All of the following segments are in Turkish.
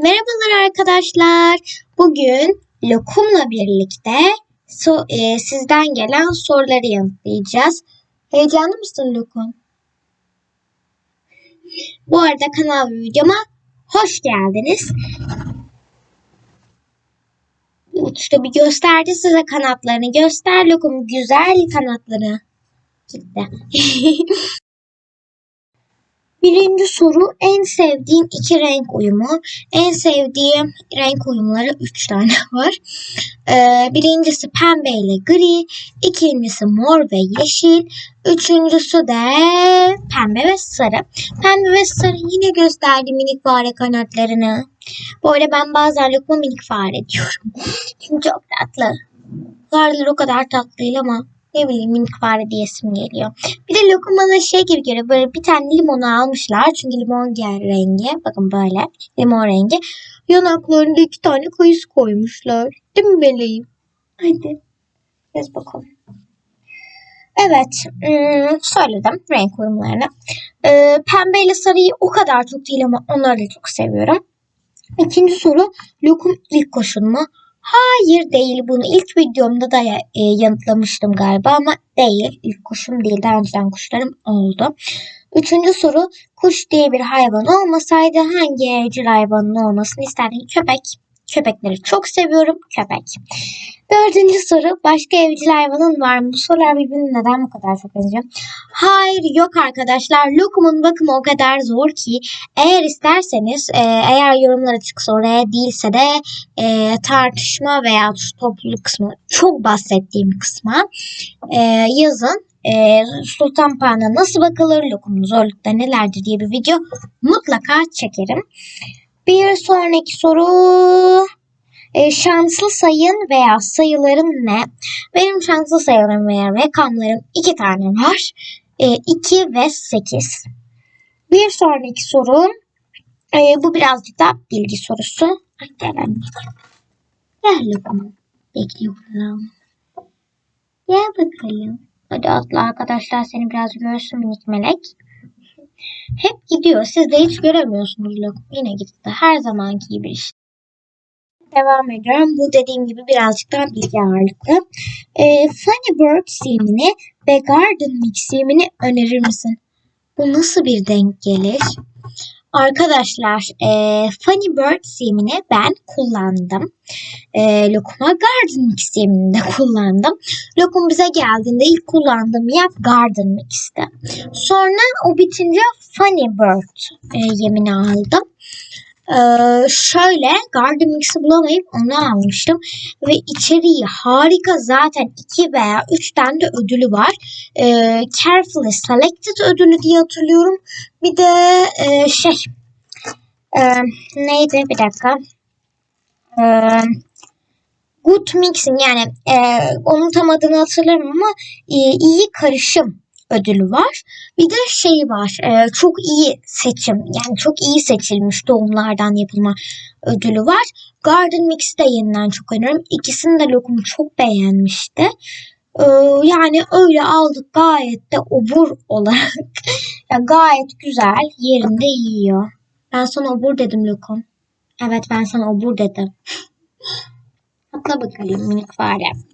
Merhabalar arkadaşlar. Bugün Lokum'la birlikte so e, sizden gelen soruları yanıtlayacağız. Heyecanlı mısın Lokum? Bu arada kanal videoma hoş geldiniz. İşte bir gösterdi size kanatlarını. Göster Lokum güzel kanatları. Gitti. Birinci soru en sevdiğin iki renk uyumu. En sevdiğim renk uyumları üç tane var. Ee, birincisi pembe ile gri. ikincisi mor ve yeşil. Üçüncüsü de pembe ve sarı. Pembe ve sarı yine gösterdi minik fare kanatlarını. Böyle ben bazen lokma minik fare diyorum. Çünkü çok tatlı. Fareler o kadar tatlı değil ama ne bileyim minik fare diyesim geliyor. Bir de lokum bana şey gibi geliyor. Böyle bir tane limonu almışlar. Çünkü limon gel rengi. Bakın böyle. Limon rengi. Yanaklarında iki tane kayısı koymuşlar. Değil mi meleğim? Hadi. Yaz bakalım. Evet. Hmm, söyledim renk uyumlarını. Ee, pembe ile sarıyı o kadar çok değil ama onları da çok seviyorum. İkinci soru. Lokum ilk koşun mu? Hayır değil. Bunu ilk videomda da e, yanıtlamıştım galiba ama değil. İlk kuşum değil. Daha önceden kuşlarım oldu. Üçüncü soru. Kuş diye bir hayvan olmasaydı hangi evcil hayvanın olmasını isterdin? Köpek. Köpekleri çok seviyorum. Köpek. Dördüncü soru. Başka evcil hayvanın var mı? Bu sorular birbirine neden bu kadar çok benziyor? Hayır yok arkadaşlar. Lokumun bakımı o kadar zor ki eğer isterseniz e, eğer yorumlar açıksa oraya değilse de e, tartışma veya topluluk kısmı çok bahsettiğim kısma e, yazın. E, Sultan Pan'a nasıl bakılır, lokumun zorlukları nelerdir diye bir video mutlaka çekerim. Bir sonraki soru e, şanslı sayın veya sayıların ne? Benim şanslı sayılarım veya rakamlarım iki tane var. E, 2 ve 8. Bir sonraki soru e, bu birazcık da bilgi sorusu. Ay. Gel bakalım. Bekliyorum. Gel bakalım. Hadi atla arkadaşlar seni biraz görsün minik melek. Hep gidiyor. Siz de hiç göremiyorsunuz Lokum. Yine gitti. Her zamanki gibi işte. Devam ediyorum. Bu dediğim gibi birazcık daha bilgi ağırlıklı. E, Funny Bird simini ve Garden Mix simini önerir misin? Bu nasıl bir denk gelir? Arkadaşlar e, Funny Bird simini ben kullandım. E, Lokuma Garden Mix simini de kullandım. Lokum bize geldiğinde ilk kullandığım yer Garden Mix'ti. Sonra o bitince Funny Bird e, yemini aldım. Ee, şöyle Garden Mix'i bulamayıp onu almıştım. Ve içeriği harika zaten 2 veya 3 tane de ödülü var. Ee, Carefully Selected ödülü diye hatırlıyorum. Bir de e, şey e, neydi bir dakika. E, Good Mixing yani e, onun tam adını hatırlamıyorum ama e, iyi karışım ödülü var. Bir de şey var. E, çok iyi seçim. Yani çok iyi seçilmiş doğumlardan yapılma ödülü var. Garden Mix'i de yeniden çok öneririm. İkisini de lokumu çok beğenmişti. E, yani öyle aldık gayet de obur olarak. yani gayet güzel yerinde yiyor. Ben sana obur dedim lokum. Evet ben sana obur dedim. Atla bakalım minik fare.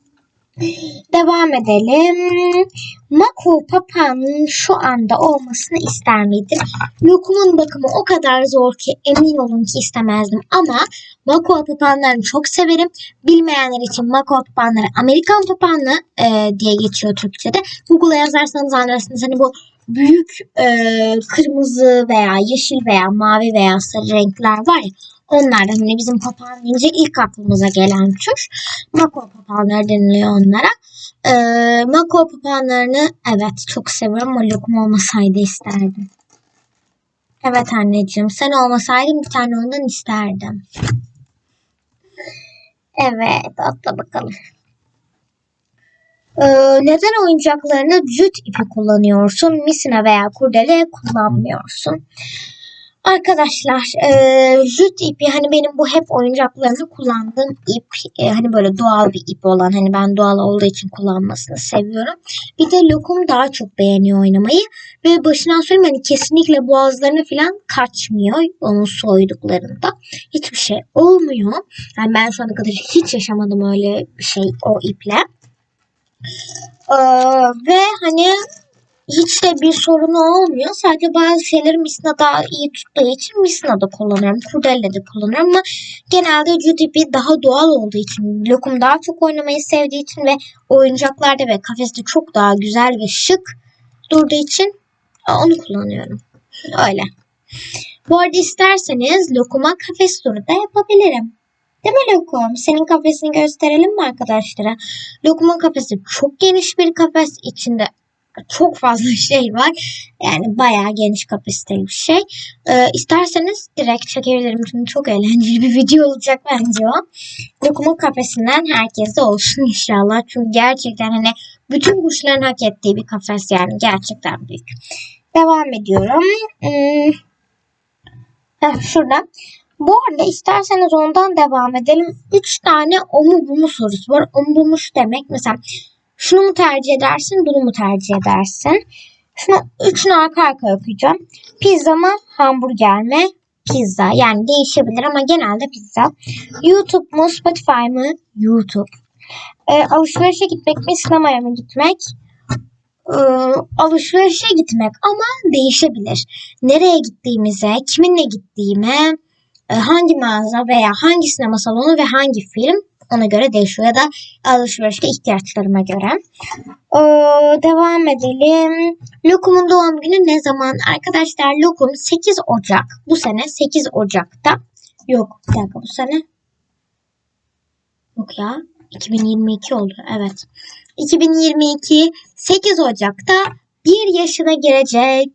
Devam edelim. Mako papağanın şu anda olmasını ister miydin? Lokumun bakımı o kadar zor ki emin olun ki istemezdim. Ama Mako papağanlarını çok severim. Bilmeyenler için Mako papağanları Amerikan papağanı e, diye geçiyor Türkçe'de. Google'a yazarsanız anlarsınız. Hani bu büyük e, kırmızı veya yeşil veya mavi veya sarı renkler var ya Onlardan hani bizim papağan deyince ilk aklımıza gelen tür. Mako papağanları deniliyor onlara. Ee, mako papağanlarını evet çok seviyorum ama lokum olmasaydı isterdim. Evet anneciğim sen olmasaydın bir tane ondan isterdim. Evet atla bakalım. Ee, neden oyuncaklarını cüt ipi kullanıyorsun? Misina veya kurdele kullanmıyorsun. Arkadaşlar e, jüt ipi hani benim bu hep oyuncaklarımda kullandığım ip e, hani böyle doğal bir ip olan hani ben doğal olduğu için kullanmasını seviyorum. Bir de lokum daha çok beğeniyor oynamayı ve başından söyleyeyim hani kesinlikle boğazlarını falan kaçmıyor onu soyduklarında. Hiçbir şey olmuyor. Yani ben şu ana kadar hiç yaşamadım öyle bir şey o iple. Ee, ve hani hiç de bir sorunu olmuyor. Sadece bazı şeyleri Misna daha iyi tuttuğu için Misna'da kullanıyorum. Kurdele'de kullanıyorum ama genelde Judy daha doğal olduğu için, Lokum daha çok oynamayı sevdiği için ve oyuncaklarda ve kafeste çok daha güzel ve şık durduğu için onu kullanıyorum. Öyle. Bu arada isterseniz Lokum'a kafes turu da yapabilirim. Değil mi Lokum? Senin kafesini gösterelim mi arkadaşlara? Lokum'un kafesi çok geniş bir kafes. içinde çok fazla şey var. Yani bayağı geniş kapasiteli bir şey. Ee, isterseniz direkt çekebilirim. Çünkü çok eğlenceli bir video olacak bence o. Lokumun kafesinden herkese olsun inşallah. Çünkü gerçekten hani bütün kuşların hak ettiği bir kafes yani. Gerçekten büyük. Devam ediyorum. Hmm. Heh, şurada. Bu arada isterseniz ondan devam edelim. 3 tane o mu bu mu sorusu var. O mu bu mu şu demek. Mesela şunu mu tercih edersin, bunu mu tercih edersin? Şunu üçünü arka arkaya okuyacağım. Pizza mı, hamburger mi? Pizza. Yani değişebilir ama genelde pizza. YouTube mu, Spotify mı? YouTube. E, alışverişe gitmek mi, sinemaya mı gitmek? E, alışverişe gitmek ama değişebilir. Nereye gittiğimize, kiminle gittiğime, e, hangi mağaza veya hangi sinema salonu ve hangi film ona göre değişiyor ya da alışverişte ihtiyaçlarıma göre. Ee, devam edelim. Lokum'un doğum günü ne zaman? Arkadaşlar Lokum 8 Ocak. Bu sene 8 Ocak'ta. Yok bir dakika bu sene. Yok ya. 2022 oldu. Evet. 2022 8 Ocak'ta bir yaşına girecek.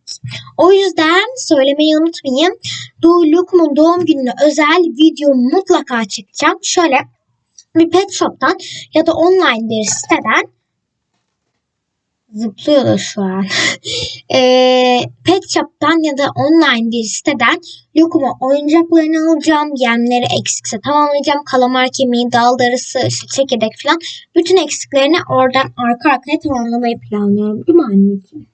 O yüzden söylemeyi unutmayın. Doğu Lokum'un doğum gününe özel video mutlaka çekeceğim. Şöyle bir pet shop'tan ya da online bir siteden zıplıyor da şu an. e, pet shop'tan ya da online bir siteden lokuma oyuncaklarını alacağım. Yemleri eksikse tamamlayacağım. Kalamar kemiği, dal darısı, işte çekirdek falan. Bütün eksiklerini oradan arka arkaya tamamlamayı planlıyorum. Değil mi anneciğim?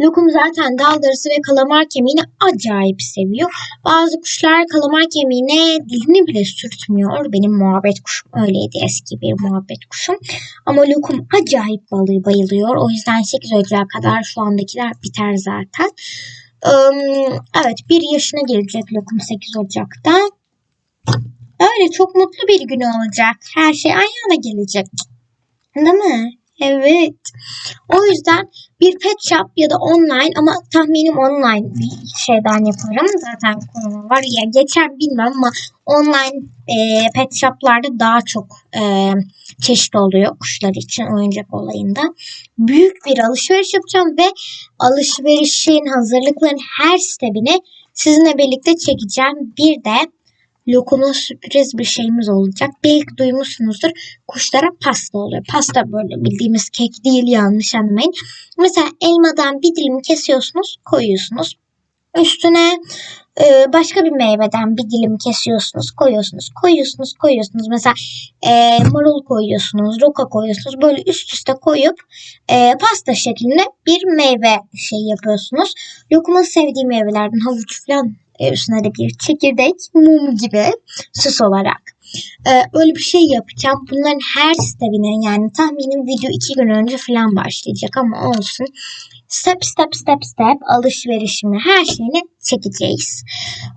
Lokum zaten dal darısı ve kalamar kemiğini acayip seviyor. Bazı kuşlar kalamar kemiğine dilini bile sürtmüyor. Benim muhabbet kuşum öyleydi eski bir muhabbet kuşum. Ama Lokum acayip balığı bayılıyor. O yüzden 8 Ocak'a kadar şu andakiler biter zaten. Evet bir yaşına gelecek Lokum 8 Ocak'ta. Öyle çok mutlu bir gün olacak. Her şey ayağına gelecek. Değil mi? Evet. O yüzden bir pet shop ya da online ama tahminim online bir şeyden yaparım. Zaten konu var ya geçer bilmem ama online e, pet shoplarda daha çok e, çeşit oluyor kuşlar için oyuncak olayında. Büyük bir alışveriş yapacağım ve alışverişin hazırlıkların her stepini sizinle birlikte çekeceğim. Bir de Lokuma sürpriz bir şeyimiz olacak. Belki duymuşsunuzdur. Kuşlara pasta oluyor. Pasta böyle bildiğimiz kek değil yanlış anlamayın. Mesela elmadan bir dilim kesiyorsunuz koyuyorsunuz. Üstüne e, başka bir meyveden bir dilim kesiyorsunuz, koyuyorsunuz, koyuyorsunuz, koyuyorsunuz. Mesela e, marul koyuyorsunuz, roka koyuyorsunuz. Böyle üst üste koyup e, pasta şeklinde bir meyve şey yapıyorsunuz. Lokumun sevdiği meyvelerden havuç falan de bir çekirdek, mum gibi süs olarak. Ee, öyle bir şey yapacağım. Bunların her stepine yani tahminim video iki gün önce falan başlayacak ama olsun. Step step step step alışverişimi her şeyini çekeceğiz.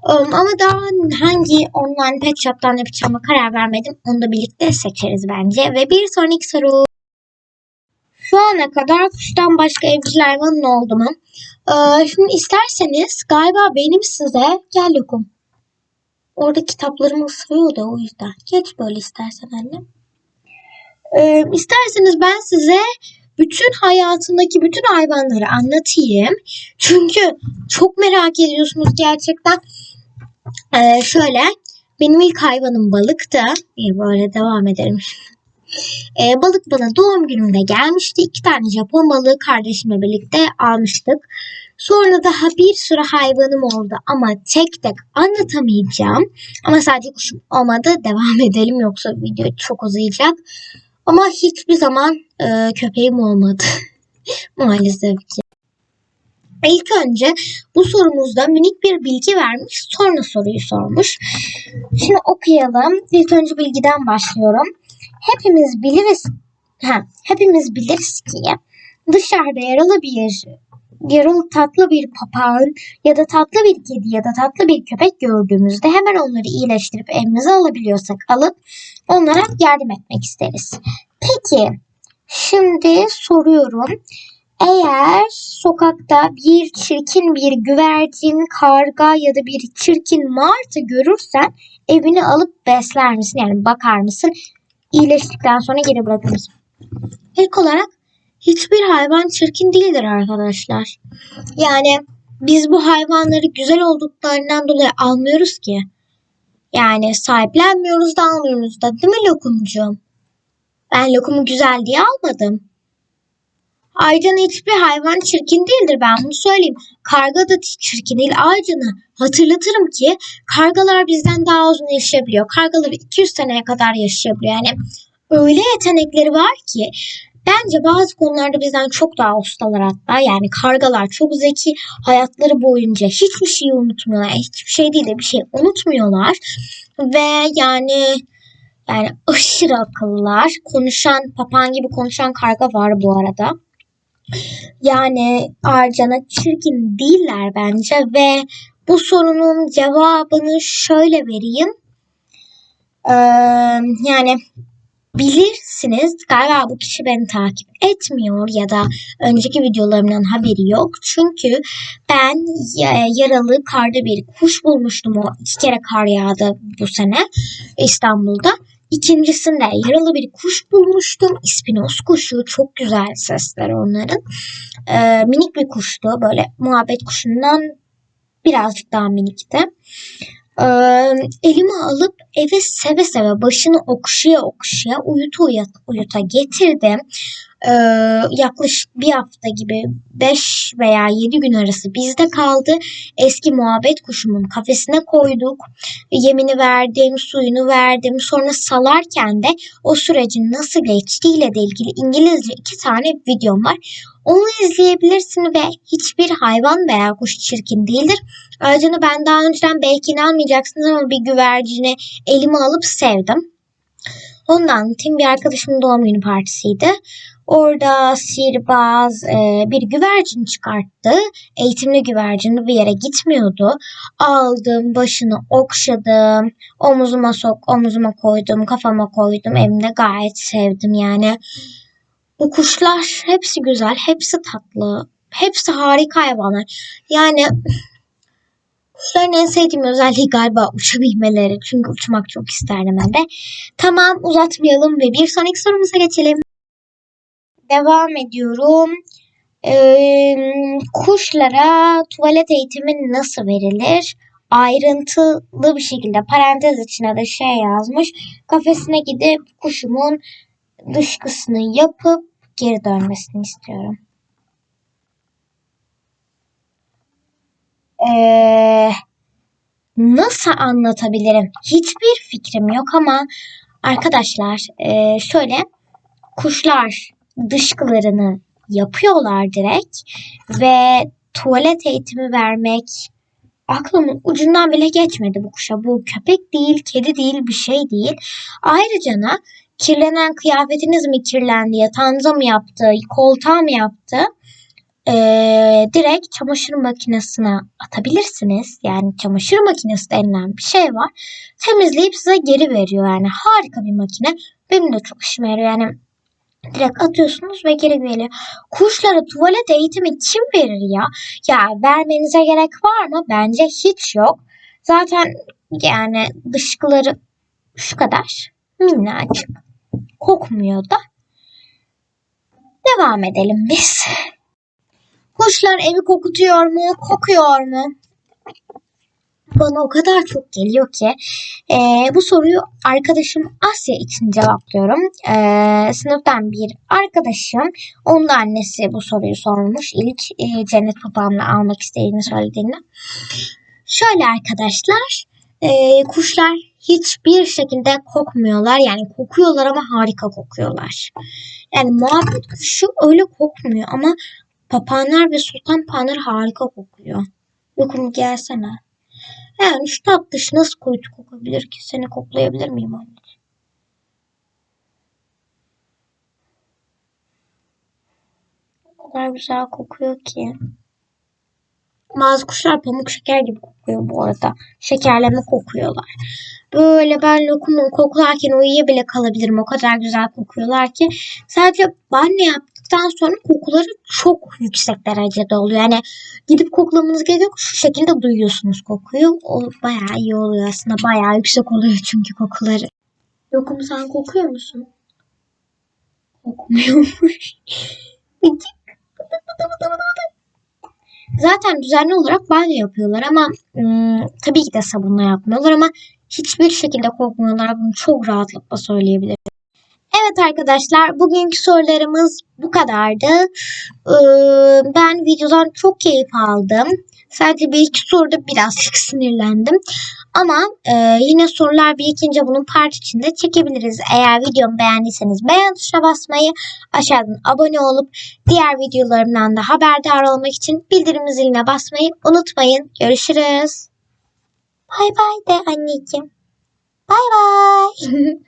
Um, ama daha hangi online pet shop'tan yapacağıma karar vermedim. Onu da birlikte seçeriz bence. Ve bir sonraki soru. Şu ana kadar kuştan başka evcil hayvanın oldu mu? Ee, şimdi isterseniz galiba benim size gel lokum. Orada kitaplarımı ısırıyor da o yüzden. Geç böyle istersen annem. Ee, isterseniz ben size bütün hayatındaki bütün hayvanları anlatayım. Çünkü çok merak ediyorsunuz gerçekten. Ee, şöyle benim ilk hayvanım balıktı. İyi böyle devam ederim. Ee, balık bana doğum günümde gelmişti. İki tane Japon balığı kardeşimle birlikte almıştık. Sonra daha bir sürü hayvanım oldu ama tek tek anlatamayacağım. Ama sadece kuşum olmadı. Devam edelim yoksa video çok uzayacak. Ama hiçbir zaman e, köpeğim olmadı. Maalesef ki. İlk önce bu sorumuzda minik bir bilgi vermiş, sonra soruyu sormuş. Şimdi okuyalım. İlk önce bilgiden başlıyorum. Hepimiz biliriz, ha, hepimiz biliriz ki dışarıda yaralı bir yaralı tatlı bir papağan ya da tatlı bir kedi ya da tatlı bir köpek gördüğümüzde hemen onları iyileştirip evimize alabiliyorsak alıp onlara yardım etmek isteriz. Peki şimdi soruyorum. Eğer sokakta bir çirkin bir güvercin, karga ya da bir çirkin martı görürsen evini alıp besler misin? Yani bakar mısın? İyileştikten sonra geri bırakır mısın? İlk olarak hiçbir hayvan çirkin değildir arkadaşlar. Yani biz bu hayvanları güzel olduklarından dolayı almıyoruz ki. Yani sahiplenmiyoruz da almıyoruz da değil mi lokumcuğum? Ben lokumu güzel diye almadım. Ayrıca hiçbir hayvan çirkin değildir ben bunu söyleyeyim. Karga da çirkin değil. Ayrıca hatırlatırım ki kargalar bizden daha uzun yaşayabiliyor. Kargalar 200 seneye kadar yaşayabiliyor. Yani öyle yetenekleri var ki bence bazı konularda bizden çok daha ustalar hatta. Yani kargalar çok zeki. Hayatları boyunca hiçbir şeyi unutmuyorlar. Hiçbir şey değil de bir şey unutmuyorlar. Ve yani yani aşırı akıllılar. Konuşan, papağan gibi konuşan karga var bu arada. Yani Arcan'a çirkin değiller bence ve bu sorunun cevabını şöyle vereyim. Ee, yani bilirsiniz galiba bu kişi beni takip etmiyor ya da önceki videolarımdan haberi yok. Çünkü ben yaralı karda bir kuş bulmuştum o iki kere kar yağdı bu sene İstanbul'da. İkincisinde yaralı bir kuş bulmuştum. İspinoz kuşu. Çok güzel sesleri onların. Ee, minik bir kuştu. Böyle muhabbet kuşundan birazcık daha minikti. Ee, elime alıp eve seve seve başını okşaya okşaya uyuta uyuta, uyuta getirdim e, yaklaşık bir hafta gibi 5 veya 7 gün arası bizde kaldı. Eski muhabbet kuşumun kafesine koyduk. Yemini verdim, suyunu verdim. Sonra salarken de o sürecin nasıl geçtiğiyle de ilgili İngilizce iki tane videom var. Onu izleyebilirsin ve hiçbir hayvan veya kuş çirkin değildir. Ayrıca ben daha önceden belki inanmayacaksınız ama bir güvercini elime alıp sevdim. Ondan tim bir arkadaşımın doğum günü partisiydi. Orada sihirbaz e, bir güvercin çıkarttı. Eğitimli güvercin bir yere gitmiyordu. Aldım, başını okşadım, omuzuma sok, omuzuma koydum, kafama koydum. Evimde gayet sevdim yani. Bu kuşlar hepsi güzel, hepsi tatlı, hepsi harika hayvanlar. Yani Kuşların en sevdiğim özelliği galiba uçabilmeleri. Çünkü uçmak çok isterdim ben de. Tamam uzatmayalım ve bir sonraki sorumuza geçelim. Devam ediyorum. Ee, kuşlara tuvalet eğitimi nasıl verilir? Ayrıntılı bir şekilde parantez içine de şey yazmış. Kafesine gidip kuşumun dışkısını yapıp geri dönmesini istiyorum. Ee, nasıl anlatabilirim? Hiçbir fikrim yok ama arkadaşlar e, şöyle kuşlar dışkılarını yapıyorlar direkt ve tuvalet eğitimi vermek aklımın ucundan bile geçmedi bu kuşa. Bu köpek değil, kedi değil, bir şey değil. Ayrıca kirlenen kıyafetiniz mi kirlendi, yatağınıza mı yaptı, koltuğa mı yaptı? Ee, direkt çamaşır makinesine atabilirsiniz. Yani çamaşır makinesi denilen bir şey var. Temizleyip size geri veriyor. Yani harika bir makine. Benim de çok işime yarıyor. Yani Direkt atıyorsunuz ve geri geliyor. Kuşlara tuvalet eğitimi kim verir ya? Ya vermenize gerek var mı? Bence hiç yok. Zaten yani dışkıları şu kadar minnacık. Kokmuyor da. Devam edelim biz. Kuşlar evi kokutuyor mu? Kokuyor mu? Bana o kadar çok geliyor ki e, bu soruyu arkadaşım Asya için cevaplıyorum. E, sınıftan bir arkadaşım onun annesi bu soruyu sormuş. İlk e, cennet papağanını almak istediğini söylediğinde. Şöyle arkadaşlar e, kuşlar hiçbir şekilde kokmuyorlar. Yani kokuyorlar ama harika kokuyorlar. Yani muhabbet kuşu öyle kokmuyor ama papağanlar ve sultan papağanları harika kokuyor. Yokum gelsene. Yani şu tatlış nasıl kuytu kokabilir ki? Seni koklayabilir miyim anne? O kadar güzel kokuyor ki. Bazı kuşlar pamuk şeker gibi kokuyor bu arada. Şekerleme kokuyorlar. Böyle ben lokumu koklarken uyuya bile kalabilirim. O kadar güzel kokuyorlar ki. Sadece banyo yaptıktan sonra kokuları çok yüksek derecede oluyor. Yani gidip koklamanız gerekiyor. Şu şekilde duyuyorsunuz kokuyu. O bayağı iyi oluyor aslında. Bayağı yüksek oluyor çünkü kokuları. Lokum sen kokuyor musun? Kokmuyormuş. Zaten düzenli olarak banyo yapıyorlar ama ım, tabii ki de sabunla yapmıyorlar ama hiçbir şekilde kokmuyorlar. Bunu çok rahatlıkla söyleyebilirim. Evet arkadaşlar bugünkü sorularımız bu kadardı. Ee, ben videodan çok keyif aldım. Sadece bir iki soruda birazcık sinirlendim. Ama e, yine sorular birikince bunun part içinde çekebiliriz. Eğer videomu beğendiyseniz beğen tuşuna basmayı, aşağıdan abone olup diğer videolarımdan da haberdar olmak için bildirim ziline basmayı unutmayın. Görüşürüz. Bay bay de anneciğim. Bay bay.